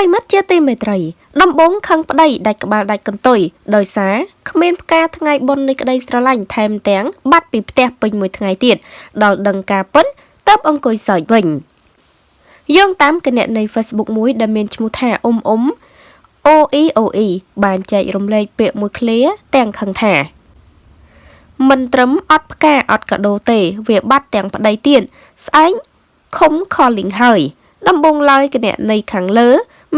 រិមិត្តជាទីមេត្រីដំបងខឹងប្តីដាច់ក្បាលដាច់កន្ទុយដោយសារគ្មានផ្កាថ្ងៃបុណ្យនៃក្តីស្រឡាញ់ថែមទាំងបាត់ពីផ្ទះពេញមួយថ្ងៃទៀតដល់ដឹងការពិតតើបអង្គុយសើចវិញយោងតាមគណនី Facebook មួយដែលមានឈ្មោះថាអ៊ុំអ៊ុំ OEOE បានចែករំលែកពាក្យមួយឃ្លាទាំងខឹងថាមិនត្រឹមអត់ផ្កាអត់កាដូទេ វាបាត់ទាំងប្តីទៀតស្អែកខុំ calling ហើយដំបងឡើយគណនីខាងលើ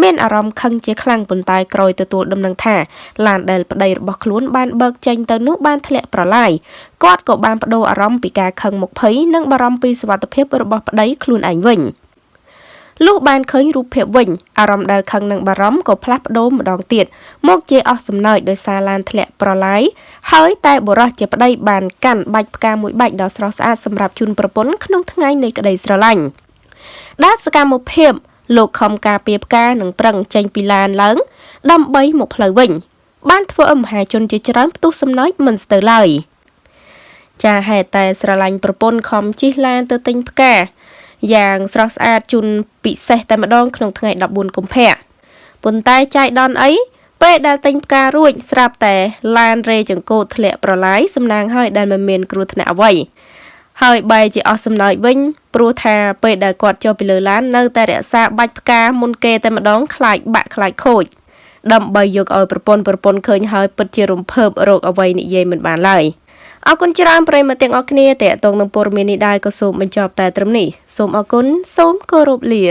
មានអារម្មណ៍ខឹងជាខ្លាំងប៉ុន្តែក្រោយទទួលដំណឹងថាឡានដែលប្តីរបស់ខ្លួនបានបើកចេញទៅនោះបានធ្លាក់ប្រឡាយគាត់ក៏បានបដូរអារម្មណ៍ពីការខឹងមុខភ័យនិងបារម្ភពីសុវត្ថិភាពរបស់ប្តីខ្លួនឯងវិញលុះបានឃើញរូបភាពវិញអារម្មណ៍ដែលខឹងនិងបារម្ភក៏ផ្លាស់ប្ដូរម្ដងទៀតមកជាអស់សំណើចដោយសារឡានធ្លាក់ប្រឡាយហើយតែបុរសជាប្តីបានកាន់បាច់ផ្កាមួយបាច់ដ៏ស្រស់ស្អាតសម្រាប់ជូនប្រពន្ធក្នុងថ្ងៃនៃក្តីស្រឡាញ់ដែលសកម្មភាព លោកខំការពារផ្កានិងប្រឹងចេញពីឡានឡើងដើម្បីមកផ្លូវវិញ បានធ្វើឲ្យមហាជនជាច្រើនផ្ទុះសំណើចមិនស្ទើរឡើយចាហេតុតែស្រឡាញ់ប្រពន្ធខំជិះឡានទៅទិញផ្កាយ៉ាងស្រស់ស្អាតជូនពិសេសតែម្ដងក្នុងថ្ងៃ14កុម្ភៈប៉ុន្តែចាយដនអីពេលដែលទិញផ្ការួចស្រាប់តែឡានរេចង្កូតធ្លាក់ប្រឡាយសំណាងហើយដែលមិនមានគ្រោះថ្នាក់អ្វី ហើយបែរជាអស់សំណើចវិញព្រោះថាពេលដែលគាត់ចុះពីលើឡាននៅតែរក្សាបាច់ផ្កាមុនគេតែម្ដងខ្លាចបាក់ខ្លាចខូចដើម្បីយកឲ្យប្រពន្ធប្រពន្ធឃើញហើយពិតជារំភើបរោគអ្វីនិយាយមិនបានឡើយអរគុណច្រើនប្រិយមិត្តទាំងអស់គ្នាតេតងនឹងព័ត៌មាននេះដែរក៏សូមបញ្ចប់តែត្រឹមនេះសូមអរគុណសូមគោរពលា